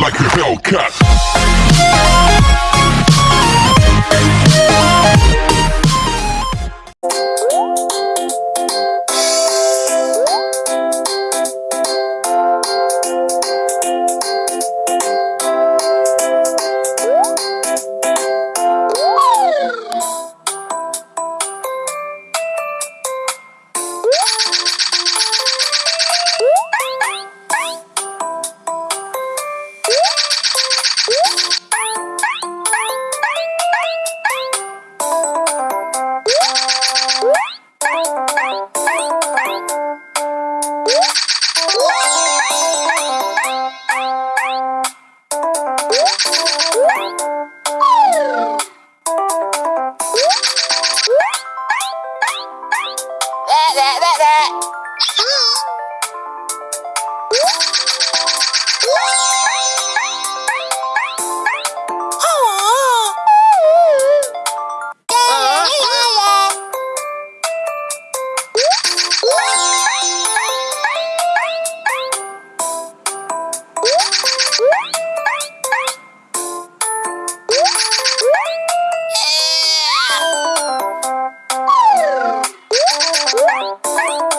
like a Hellcat. That, that, that, Thank you.